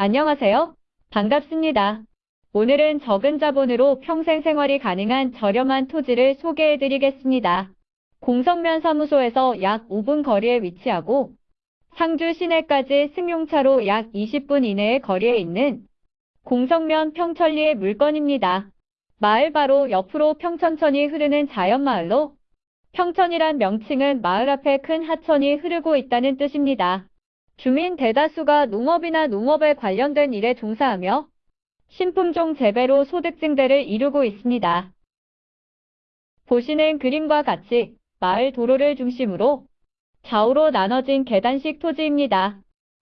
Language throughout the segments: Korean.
안녕하세요. 반갑습니다. 오늘은 적은 자본으로 평생 생활이 가능한 저렴한 토지를 소개해 드리겠습니다. 공성면 사무소에서 약 5분 거리에 위치하고 상주 시내까지 승용차로 약 20분 이내의 거리에 있는 공성면 평천리의 물건입니다. 마을 바로 옆으로 평천천이 흐르는 자연마을로 평천이란 명칭은 마을 앞에 큰 하천이 흐르고 있다는 뜻입니다. 주민 대다수가 농업이나 농업에 관련된 일에 종사하며 신품종 재배로 소득 증대를 이루고 있습니다. 보시는 그림과 같이 마을 도로를 중심으로 좌우로 나눠진 계단식 토지입니다.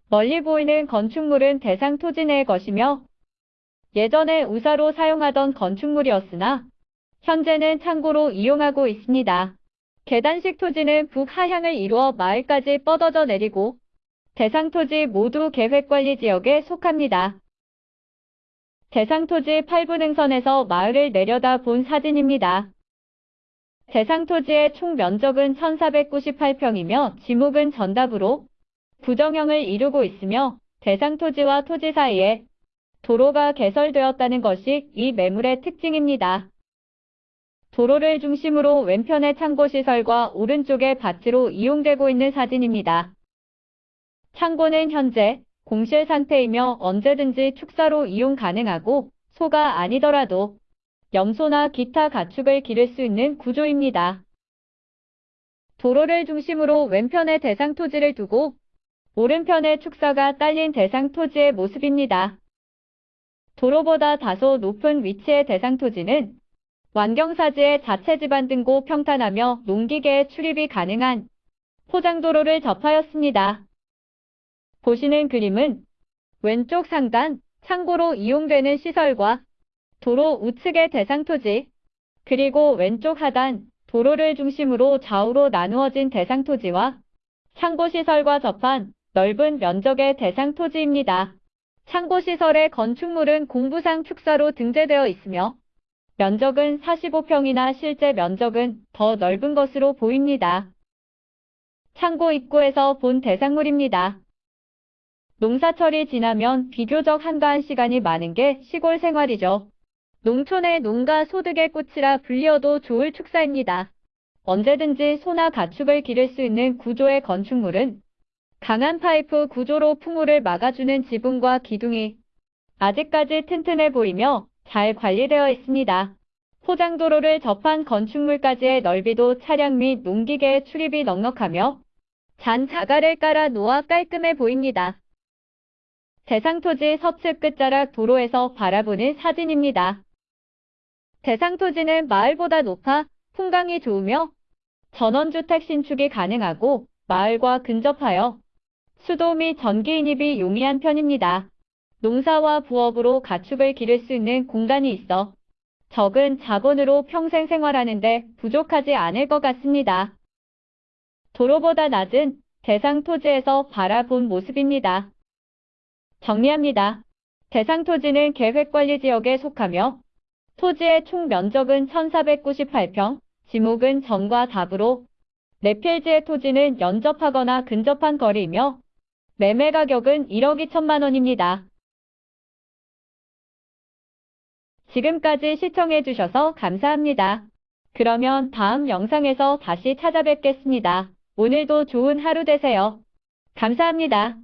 멀리 보이는 건축물은 대상 토지 내의 것이며 예전에 우사로 사용하던 건축물이었으나 현재는 창고로 이용하고 있습니다. 계단식 토지는 북하향을 이루어 마을까지 뻗어져 내리고 대상 토지 모두 계획관리 지역에 속합니다. 대상 토지 8분 능선에서 마을을 내려다 본 사진입니다. 대상 토지의 총 면적은 1498평이며 지목은 전답으로 부정형을 이루고 있으며 대상 토지와 토지 사이에 도로가 개설되었다는 것이 이 매물의 특징입니다. 도로를 중심으로 왼편의 창고시설과 오른쪽의 밭으로 이용되고 있는 사진입니다. 창고는 현재 공실 상태이며 언제든지 축사로 이용 가능하고 소가 아니더라도 염소나 기타 가축을 기를 수 있는 구조입니다. 도로를 중심으로 왼편에 대상 토지를 두고 오른편에 축사가 딸린 대상 토지의 모습입니다. 도로보다 다소 높은 위치의 대상 토지는 완경사지의 자체 지반 등고 평탄하며 농기계의 출입이 가능한 포장도로를 접하였습니다. 보시는 그림은 왼쪽 상단 창고로 이용되는 시설과 도로 우측의 대상 토지, 그리고 왼쪽 하단 도로를 중심으로 좌우로 나누어진 대상 토지와 창고시설과 접한 넓은 면적의 대상 토지입니다. 창고시설의 건축물은 공부상 축사로 등재되어 있으며 면적은 45평이나 실제 면적은 더 넓은 것으로 보입니다. 창고 입구에서 본 대상물입니다. 농사철이 지나면 비교적 한가한 시간이 많은 게 시골 생활이죠. 농촌의 농가 소득의 꽃이라 불리어도 좋을 축사입니다. 언제든지 소나 가축을 기를 수 있는 구조의 건축물은 강한 파이프 구조로 풍우를 막아주는 지붕과 기둥이 아직까지 튼튼해 보이며 잘 관리되어 있습니다. 포장도로를 접한 건축물까지의 넓이도 차량 및 농기계의 출입이 넉넉하며 잔 자갈을 깔아 놓아 깔끔해 보입니다. 대상토지 서측 끝자락 도로에서 바라보는 사진입니다. 대상토지는 마을보다 높아 풍광이 좋으며 전원주택 신축이 가능하고 마을과 근접하여 수도 및 전기 인입이 용이한 편입니다. 농사와 부업으로 가축을 기를 수 있는 공간이 있어 적은 자본으로 평생 생활하는데 부족하지 않을 것 같습니다. 도로보다 낮은 대상 토지에서 바라본 모습입니다. 정리합니다. 대상 토지는 계획관리지역에 속하며 토지의 총 면적은 1498평, 지목은 전과 답으로 내필지의 토지는 연접하거나 근접한 거리이며 매매 가격은 1억 2천만 원입니다. 지금까지 시청해주셔서 감사합니다. 그러면 다음 영상에서 다시 찾아뵙겠습니다. 오늘도 좋은 하루 되세요. 감사합니다.